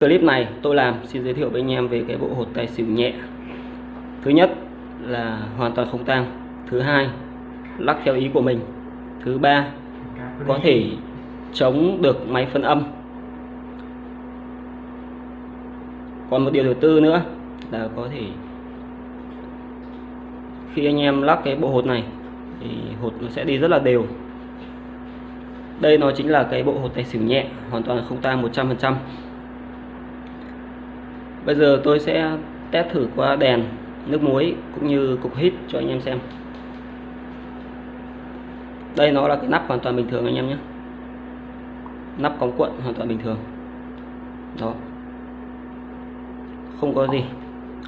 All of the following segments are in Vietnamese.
Clip này tôi làm xin giới thiệu với anh em về cái bộ hột tài xỉu nhẹ. Thứ nhất là hoàn toàn không tang. Thứ hai lắc theo ý của mình. Thứ ba có thể chống được máy phân âm. Còn một điều thứ tư nữa là có thể khi anh em lắc cái bộ hột này thì hột nó sẽ đi rất là đều. Đây nó chính là cái bộ hột tài xỉu nhẹ, hoàn toàn không tang 100%. Bây giờ tôi sẽ test thử qua đèn, nước muối cũng như cục hít cho anh em xem. Đây nó là cái nắp hoàn toàn bình thường anh em nhé. Nắp cống cuộn hoàn toàn bình thường. Đó. Không có gì.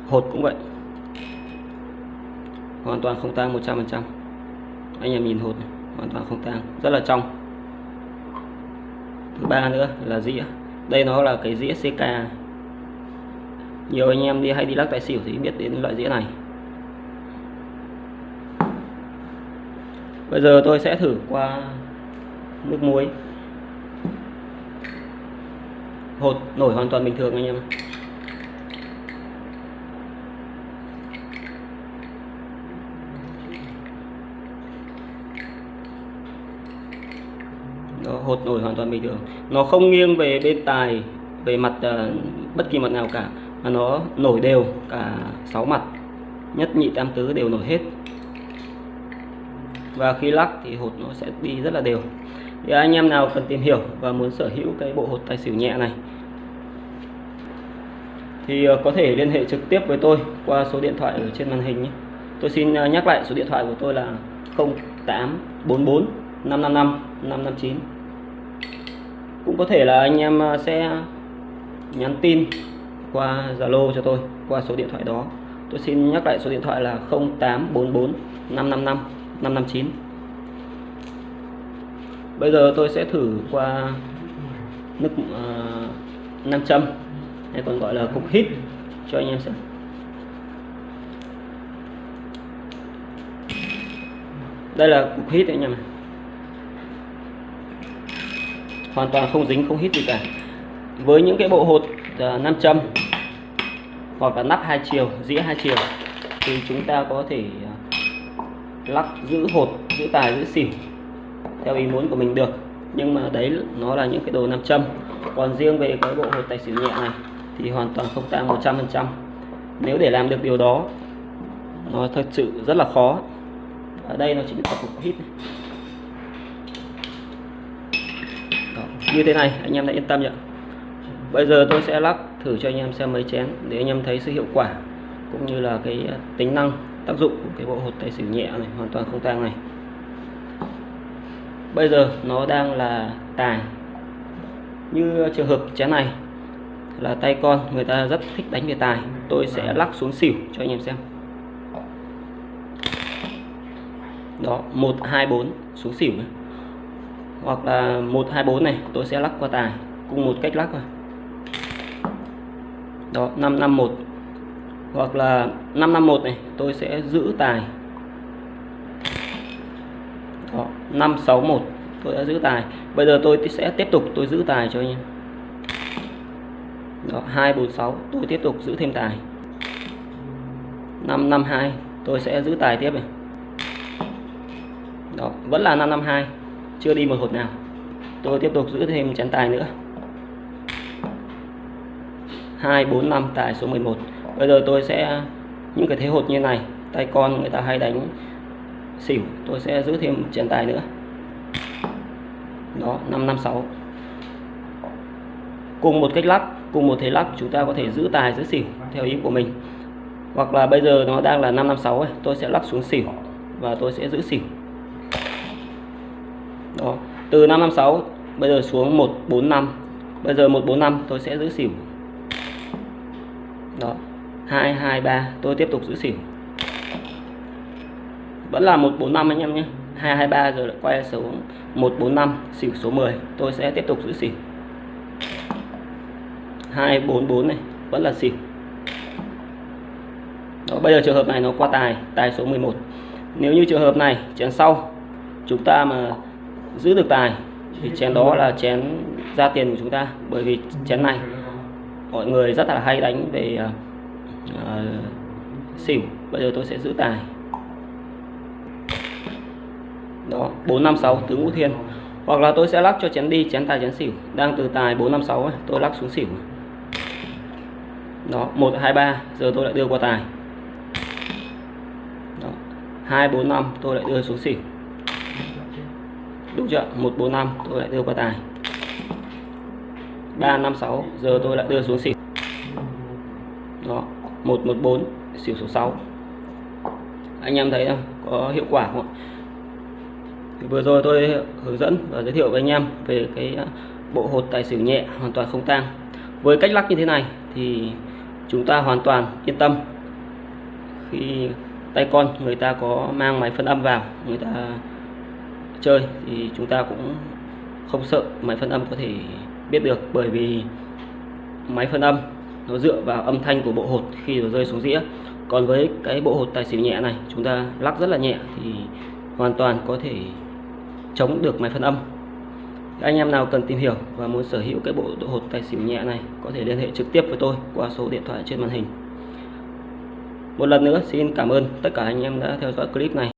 Hột cũng vậy. Hoàn toàn không tang 100%. Anh em nhìn hột này, hoàn toàn không tang, rất là trong. Thứ ba nữa là dĩa. Đây nó là cái dĩa CK nhiều anh em đi hay đi lắc tài xỉu thì biết đến loại dĩa này. Bây giờ tôi sẽ thử qua nước muối. Hột nổi hoàn toàn bình thường anh em Đó, hột nổi hoàn toàn bình thường. Nó không nghiêng về bên tài về mặt uh, bất kỳ mặt nào cả mà nó nổi đều, cả sáu mặt. Nhất nhị tam tứ đều nổi hết. Và khi lắc thì hột nó sẽ đi rất là đều. Thì anh em nào cần tìm hiểu và muốn sở hữu cái bộ hột tài xỉu nhẹ này, thì ờ, có thể liên hệ trực tiếp với tôi qua số điện thoại ở trên màn hình nhé. Tôi xin ờ, nhắc lại số điện thoại của tôi là 0844 555 559 cũng có thể là anh em ờ, sẽ nhắn tin qua Zalo cho tôi qua số điện thoại đó. Tôi xin nhắc lại số điện thoại là 0844 555 559 bây giờ tôi sẽ thử qua nước uh, ờ, nam châm hay còn gọi là cục hít cho anh em xem. Đây là cục hít anh em hoàn toàn không dính không hít gì cả. Với những cái bộ hột uh, nam châm hoặc là nắp hai chiều dĩa hai chiều. Thì chúng ta có thể à, lắc giữ hột giữ tài giữ xỉu theo ý muốn của mình được. Nhưng mà đấy nó là những cái đồ nam châm. Còn riêng về cái bộ hột tài xỉu nhẹ này thì hoàn toàn không tăng 100% nếu để làm được điều đó nó thật sự rất là khó. Ở đây nó chính là cục hít Đó, như thế này anh em đã yên tâm nhỉ bây giờ tôi sẽ lắc thử cho anh em xem mấy chén để anh em thấy sự hiệu quả cũng như là cái à, tính năng, tác dụng của cái bộ hột tài xỉu nhẹ này, hoàn toàn không tang này. Bây giờ nó đang là tài như trường hợp chén này là tay con, người ta rất thích đánh về tài. Tôi sẽ lắc xuống xỉu cho anh em xem. Đó, một, hai, bốn xuống xỉu này. hoặc là một, hai, bốn này, tôi sẽ lắc qua tài. Cùng một cách lắc thôi đó 551 hoặc là 551 này, tôi sẽ giữ tài. Đó 561 tôi đã giữ tài. Bây giờ tôi sẽ tiếp tục, tôi giữ tài cho anh em. Đó 246 tôi tiếp tục giữ thêm tài. 552 tôi sẽ giữ tài tiếp này. Đó, vẫn là 552 chưa đi một hột nào. Tôi tiếp tục giữ thêm chén tài nữa. 245 tại số 11 bây giờ tôi sẽ những cái thế hột như này tay con người ta hay đánh xỉu tôi sẽ giữ thêm một chén tài nữa. Đó 556 cùng một cách lắc cùng một thế lắc chúng ta có thể giữ tài giữ xỉu theo ý của mình. Hoặc là bây giờ nó đang là 556 ấy, tôi sẽ lắc xuống xỉu và tôi sẽ giữ xỉu. Đó từ 556 bây giờ xuống 145 bây giờ 145 tôi sẽ giữ xỉu đó. 2 2 3 tôi tiếp tục giữ xỉu. Vẫn là 145 anh em nhé. 223 rồi lại quay xuống. 145 xỉu số 10 tôi sẽ tiếp tục giữ xỉu. 244 này. Vẫn là xỉu. Đó, bây giờ trường hợp này nó qua tài. Tài số 11 nếu như trường hợp này chén sau chúng ta mà giữ được tài thì chén đó là chén ra tiền của chúng ta. Bởi vì chén này mọi người rất là hay đánh về uh, xỉu. Bây giờ tôi sẽ giữ tài. Đó 456 tứ ngũ thiên. Hoặc là tôi sẽ lắc cho chén đi chén tài chén xỉu. Đang từ tài 456 ấy, tôi lắc xuống xỉu. Đó 123 giờ tôi lại đưa qua tài. Đó 245 tôi lại đưa xuống xỉu. Đúng chưa? 145 tôi lại đưa qua tài. 356 giờ tôi lại đưa xuống xỉu. Đó 114 xỉu số 6 anh em thấy không? Có hiệu quả không ạ? Thì vừa rồi tôi hướng dẫn và giới thiệu với anh em về cái à, bộ hột tài xỉu nhẹ hoàn toàn không tang. Với cách lắc như thế này thì chúng ta hoàn toàn yên tâm. Khi tay con người ta có mang máy phân âm vào, người ta chơi thì chúng ta cũng không sợ máy phân âm có thể biết được bởi vì máy phân âm nó dựa vào âm thanh của bộ hột khi nó rơi xuống dĩa. Còn với cái bộ hột tài xỉu nhẹ này, chúng ta lắc rất là nhẹ thì hoàn toàn có thể chống được máy phân âm. Anh em nào cần tìm hiểu và muốn sở hữu cái bộ hột tài xỉu nhẹ này, có thể liên hệ trực tiếp với tôi qua số điện thoại trên màn hình. Một lần nữa, xin cảm ơn tất cả anh em đã theo dõi clip này.